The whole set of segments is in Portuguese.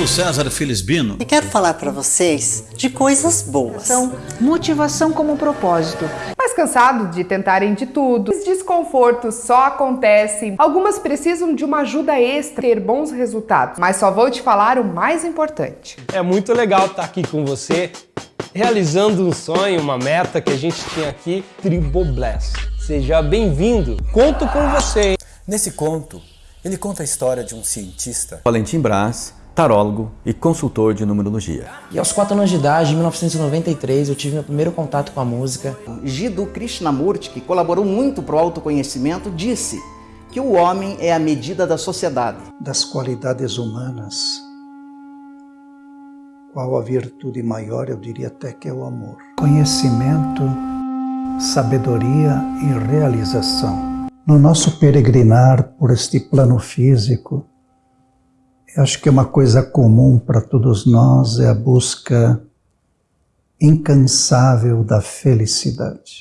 sou César Felisbino. E quero falar para vocês de coisas boas. São motivação como propósito. Mas cansado de tentarem de tudo, os desconfortos só acontecem. Algumas precisam de uma ajuda extra ter bons resultados. Mas só vou te falar o mais importante. É muito legal estar aqui com você, realizando um sonho, uma meta que a gente tinha aqui, Tribobless. Seja bem-vindo. Conto com você. Nesse conto, ele conta a história de um cientista, Valentim Brás, tarólogo e consultor de numerologia. E aos 4 anos de idade, em 1993, eu tive meu primeiro contato com a música. Jiddu Krishnamurti, que colaborou muito para o autoconhecimento, disse que o homem é a medida da sociedade. Das qualidades humanas, qual a virtude maior, eu diria até que é o amor. Conhecimento, sabedoria e realização. No nosso peregrinar por este plano físico, eu acho que uma coisa comum para todos nós é a busca incansável da felicidade.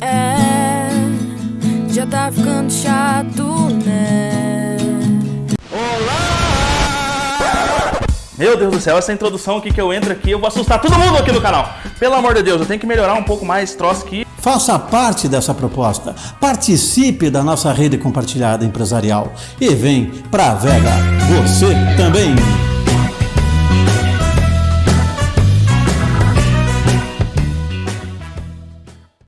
É, já tá ficando chato, né? Meu Deus do céu, essa introdução aqui que eu entro aqui, eu vou assustar todo mundo aqui no canal. Pelo amor de Deus, eu tenho que melhorar um pouco mais esse troço aqui. Faça parte dessa proposta. Participe da nossa rede compartilhada empresarial. E vem pra Vega. Você também.